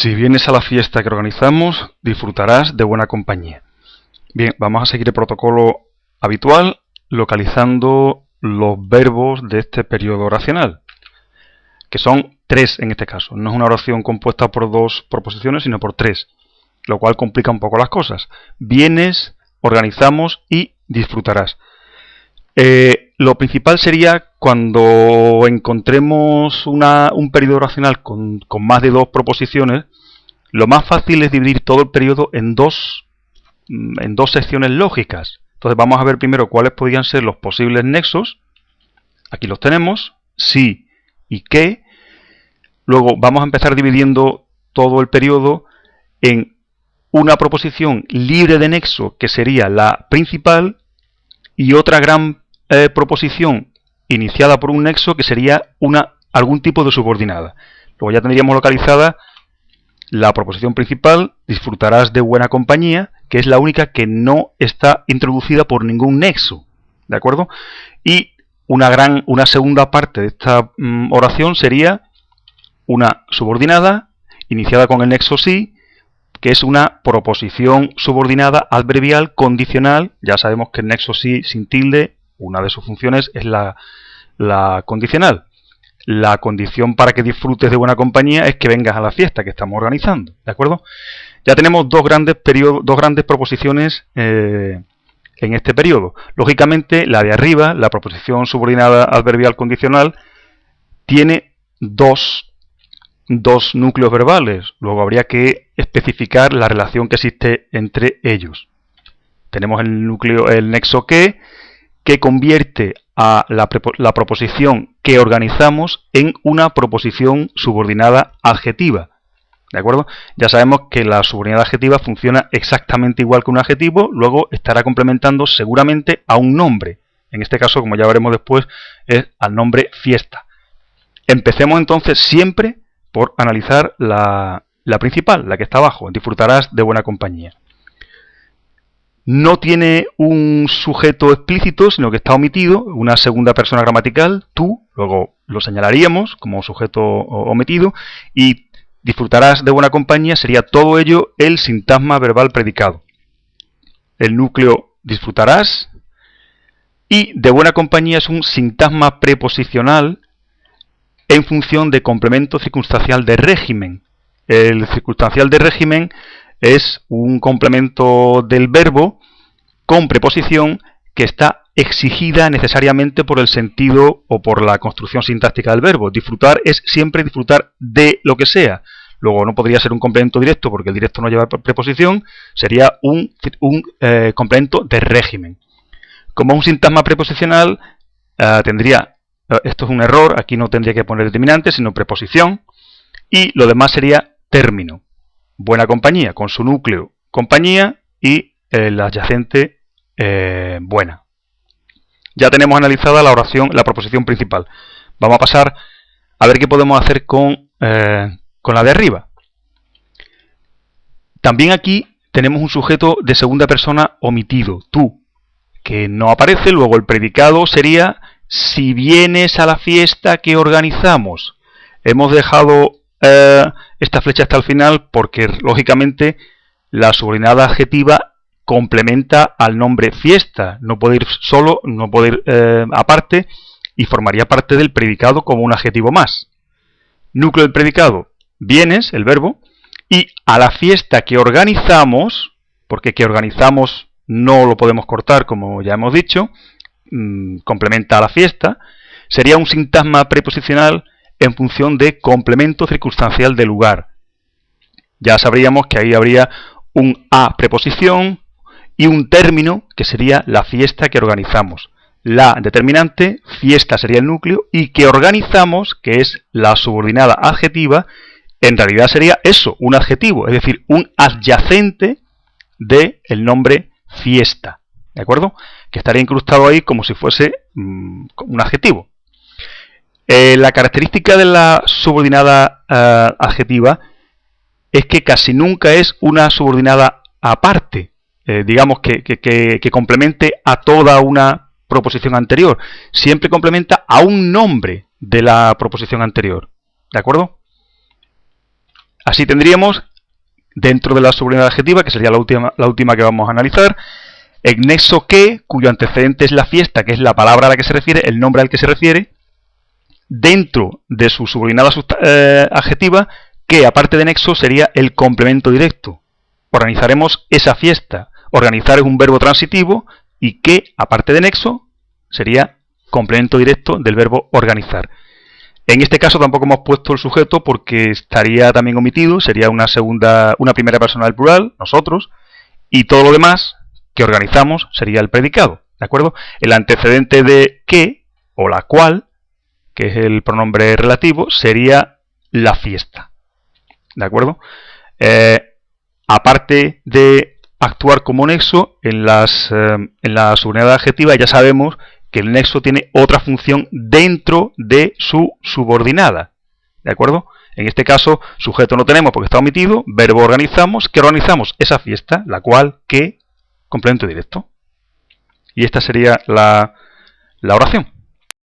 Si vienes a la fiesta que organizamos, disfrutarás de buena compañía. Bien, vamos a seguir el protocolo habitual localizando los verbos de este periodo oracional, que son tres en este caso. No es una oración compuesta por dos proposiciones, sino por tres, lo cual complica un poco las cosas. Vienes, organizamos y disfrutarás. Eh, lo principal sería cuando encontremos un periodo oracional con, más de dos proposiciones, lo más fácil es dividir todo el periodo en dos, mm, en dos secciones lógicas. Entonces vamos a ver primero cuáles podrían ser los posibles nexos. Aquí los tenemos, sí y qué. Luego vamos a empezar dividiendo todo el periodo en una proposición libre de nexo, que sería la principal, y otra gran eh, proposición iniciada por un nexo que sería una, algún tipo de subordinada. Luego ya tendríamos localizada la proposición principal, disfrutarás de buena compañía, que es la única que no está introducida por ningún nexo. ¿De acuerdo? Y una, gran, una segunda parte de esta mm, oración sería una subordinada iniciada con el nexo sí, que es una proposición subordinada adverbial condicional. Ya sabemos que el nexo sí sin tilde una de sus funciones es la, condicional. La condición para que disfrutes de buena compañía es que vengas a la fiesta que estamos organizando, ¿de acuerdo? Ya tenemos dos grandes, periodos, dos grandes proposiciones eh, en este periodo. Lógicamente, la de arriba, la proposición subordinada adverbial condicional, tiene dos, dos núcleos verbales. Luego habría que especificar la relación que existe entre ellos. Tenemos el núcleo, el nexo que, que convierte a la, proposición que organizamos en una proposición subordinada adjetiva. ¿De acuerdo? Ya sabemos que la subordinada adjetiva funciona exactamente igual que un adjetivo, luego estará complementando seguramente a un nombre. En este caso, como ya veremos después, es al nombre fiesta. Empecemos entonces siempre por analizar la, la principal, la que está abajo. Disfrutarás de buena compañía no tiene un sujeto explícito, sino que está omitido, una segunda persona gramatical, tú, luego lo señalaríamos como sujeto omitido, y disfrutarás de buena compañía sería todo ello el sintagma verbal predicado. El núcleo disfrutarás, y de buena compañía es un sintagma preposicional en función de complemento circunstancial de régimen. El circunstancial de régimen es un complemento del verbo con preposición que está exigida necesariamente por el sentido o por la construcción sintáctica del verbo. Disfrutar es siempre disfrutar de lo que sea. Luego no podría ser un complemento directo porque el directo no lleva preposición, sería un, eh, complemento de régimen. Como un sintagma preposicional eh, tendría, eh, esto es un error, aquí no tendría que poner determinante, sino preposición, y lo demás sería término buena compañía, con su núcleo compañía y el adyacente eh, buena. Ya tenemos analizada la oración, la proposición principal. Vamos a pasar a ver qué podemos hacer con, eh, con la de arriba. También aquí tenemos un sujeto de segunda persona omitido, tú, que no aparece. Luego el predicado sería si vienes a la fiesta que organizamos. Hemos dejado eh, esta flecha hasta el final porque, lógicamente, la subordinada adjetiva complementa al nombre fiesta. No puede ir solo, no puede ir eh, aparte y formaría parte del predicado como un adjetivo más. Núcleo del predicado, vienes, el verbo, y a la fiesta que organizamos, porque que organizamos no lo podemos cortar como ya hemos dicho, mm, complementa a la fiesta, sería un sintagma preposicional en función de complemento circunstancial de lugar. Ya sabríamos que ahí habría un a preposición y un término que sería la fiesta que organizamos. La determinante, fiesta sería el núcleo, y que organizamos, que es la subordinada adjetiva, en realidad sería eso, un adjetivo, es decir, un adyacente del el nombre fiesta. ¿De acuerdo? Que estaría incrustado ahí como si fuese mm, un adjetivo. Eh, la característica de la subordinada eh, adjetiva es que casi nunca es una subordinada aparte, eh, digamos que, complemente a toda una proposición anterior. Siempre complementa a un nombre de la proposición anterior. ¿De acuerdo? Así tendríamos, dentro de la subunidad adjetiva, que sería la última, la última que vamos a analizar, el nexo que, cuyo antecedente es la fiesta, que es la palabra a la que se refiere, el nombre al que se refiere, dentro de su subordinada eh, adjetiva, que aparte de nexo sería el complemento directo. Organizaremos esa fiesta. Organizar es un verbo transitivo y que, aparte de nexo, sería complemento directo del verbo organizar. En este caso tampoco hemos puesto el sujeto porque estaría también omitido, sería una segunda, una primera persona del plural, nosotros, y todo lo demás que organizamos sería el predicado, ¿de acuerdo? El antecedente de que o la cual, que es el pronombre relativo, sería la fiesta, ¿de acuerdo? Eh, aparte de actuar como nexo, en, las, eh, en la subunidad adjetiva ya sabemos que el nexo tiene otra función dentro de su subordinada. ¿De acuerdo? En este caso, sujeto no tenemos porque está omitido, verbo organizamos, que organizamos esa fiesta, la cual, que, complemento directo. Y esta sería la, la oración.